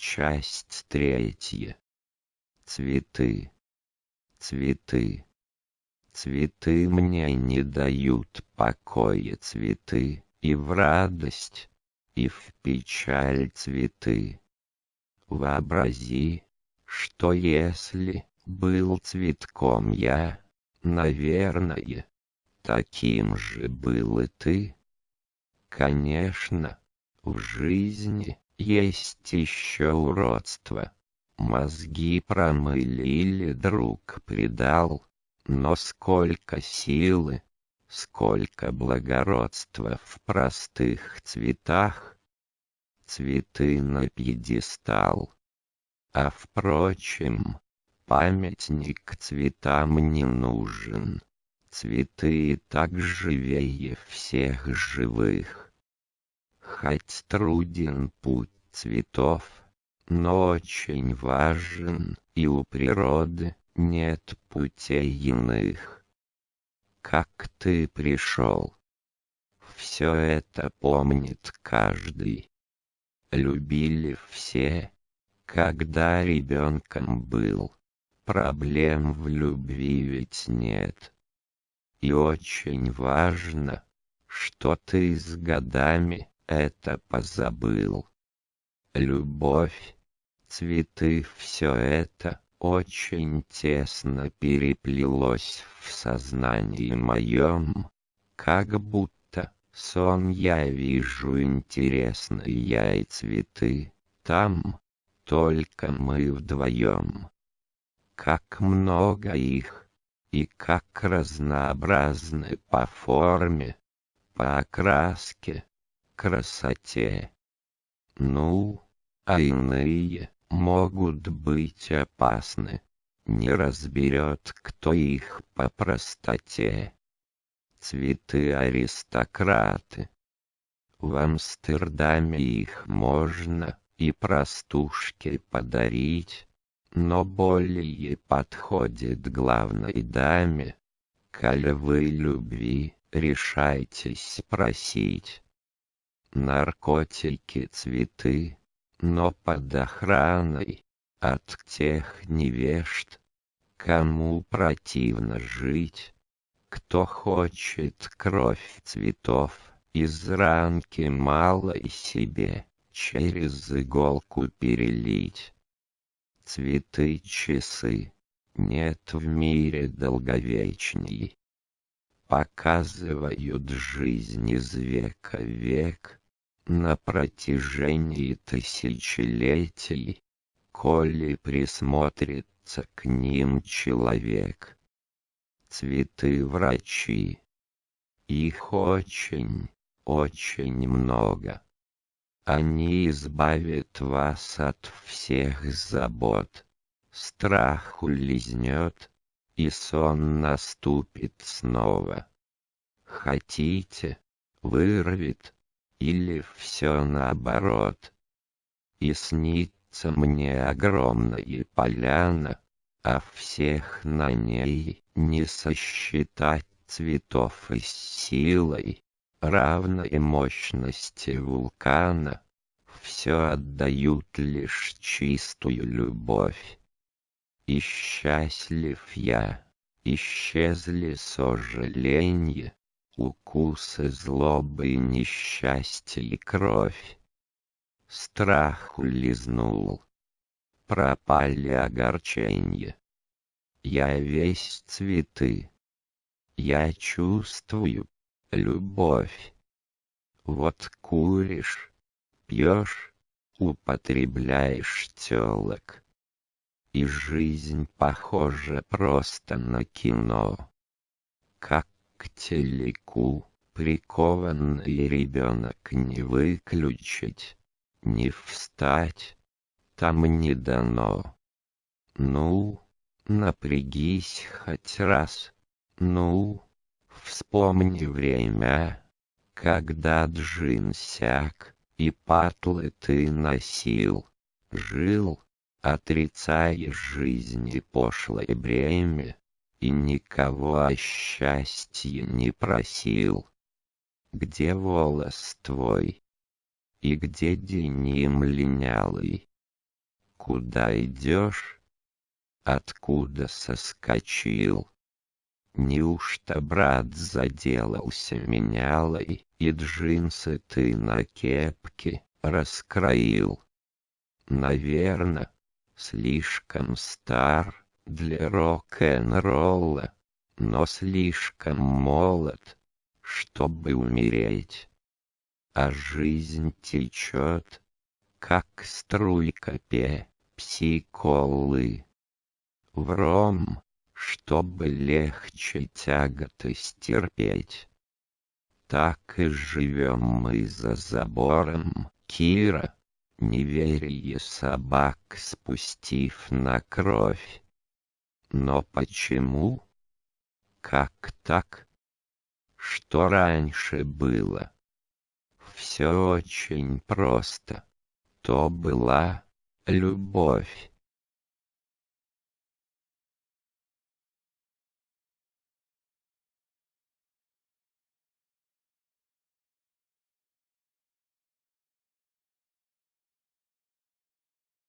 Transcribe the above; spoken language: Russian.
Часть третья. Цветы. Цветы. Цветы мне не дают покоя цветы, и в радость, и в печаль цветы. Вообрази, что если был цветком я, наверное, таким же был и ты. Конечно, в жизни есть еще уродство. Мозги промылили, друг предал, но сколько силы, сколько благородства в простых цветах. Цветы на пьедестал. А впрочем, памятник цветам не нужен. Цветы так живее всех живых. Хоть труден путь цветов, но очень важен, и у природы нет путей иных. Как ты пришел? Все это помнит каждый. Любили все, когда ребенком был. Проблем в любви ведь нет. И очень важно, что ты с годами это позабыл. Любовь, цветы, все это очень тесно переплелось в сознании моем, как будто сон я вижу интересные я и цветы, там только мы вдвоем. Как много их, и как разнообразны по форме, по окраске, красоте. Ну, а иные могут быть опасны. Не разберет, кто их по простоте. Цветы аристократы. В Амстердаме их можно и простушке подарить но более подходит главной даме. Коль вы любви, решайтесь просить. Наркотики, цветы, но под охраной от тех невежд, кому противно жить, кто хочет кровь цветов из ранки малой себе через иголку перелить цветы часы. Нет в мире долговечней. Показывают жизнь из века в век на протяжении тысячелетий, коли присмотрится к ним человек. Цветы врачи. Их очень, очень много. Они избавят вас от всех забот. Страх улизнет, и сон наступит снова. Хотите, вырвет, или все наоборот. И снится мне огромная поляна, а всех на ней не сосчитать цветов и силой равной мощности вулкана, все отдают лишь чистую любовь. И счастлив я, исчезли сожаления, укусы злобы, несчастье и кровь. Страх улизнул, пропали огорчения. Я весь цветы, я чувствую, любовь. Вот куришь, пьешь, употребляешь телок. И жизнь похожа просто на кино. Как к телеку прикованный ребенок не выключить, не встать, там не дано. Ну, напрягись хоть раз, ну. Вспомни время, когда джин сяк, и патлы ты носил, жил, отрицая жизни пошлое бремя, и никого о счастье не просил. Где волос твой? И где деним линялый? Куда идешь? Откуда соскочил? Неужто брат заделался менялой, и джинсы ты на кепке раскроил? Наверно, слишком стар для рок-н-ролла, но слишком молод, чтобы умереть. А жизнь течет, как струйка пепси-колы. В ром чтобы легче тяготы стерпеть. Так и живем мы за забором, Кира, неверие собак спустив на кровь. Но почему? Как так? Что раньше было? Все очень просто. То была любовь.